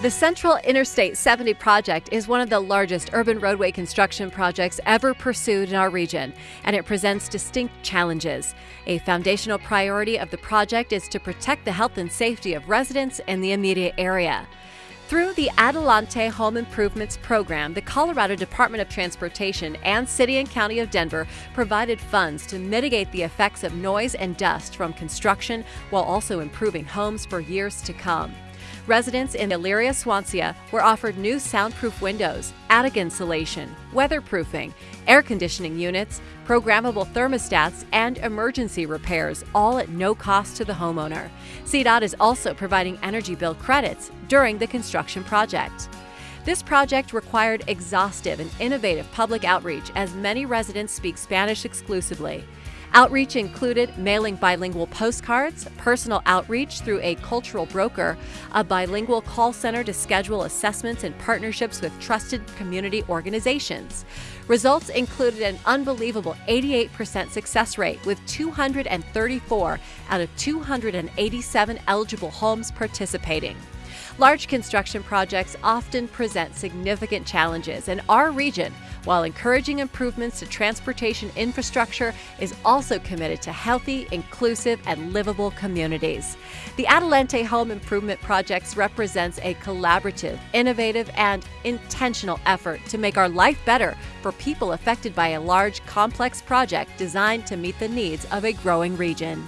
The Central Interstate 70 project is one of the largest urban roadway construction projects ever pursued in our region, and it presents distinct challenges. A foundational priority of the project is to protect the health and safety of residents in the immediate area. Through the Adelante Home Improvements Program, the Colorado Department of Transportation and City and County of Denver provided funds to mitigate the effects of noise and dust from construction while also improving homes for years to come. Residents in Elyria Swansea were offered new soundproof windows, attic insulation, weatherproofing, air conditioning units, programmable thermostats, and emergency repairs, all at no cost to the homeowner. CDOT is also providing energy bill credits during the construction project. This project required exhaustive and innovative public outreach as many residents speak Spanish exclusively. Outreach included mailing bilingual postcards, personal outreach through a cultural broker, a bilingual call center to schedule assessments and partnerships with trusted community organizations. Results included an unbelievable 88% success rate with 234 out of 287 eligible homes participating. Large construction projects often present significant challenges, and our region, while encouraging improvements to transportation infrastructure, is also committed to healthy, inclusive, and livable communities. The Adelante Home Improvement Projects represents a collaborative, innovative, and intentional effort to make our life better for people affected by a large, complex project designed to meet the needs of a growing region.